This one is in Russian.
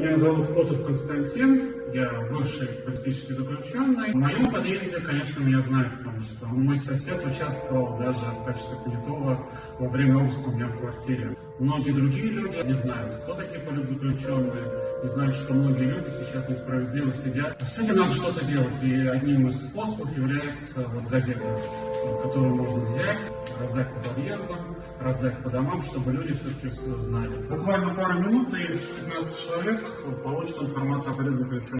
Меня зовут Котов Константин, я бывший политический заключенный. В моем подъезде, конечно, меня знают, потому что мой сосед участвовал даже в качестве понятого во время обыска у меня в квартире. Многие другие люди не знают, кто такие политзаключенные, не знают, что многие люди сейчас несправедливо сидят. С этим надо что-то делать, и одним из способов является вот газета, которую можно взять, раздать по подъездам, раздать по домам, чтобы люди все-таки знали. Буквально пару минут, и 15 человек получат информацию о политзаключенных.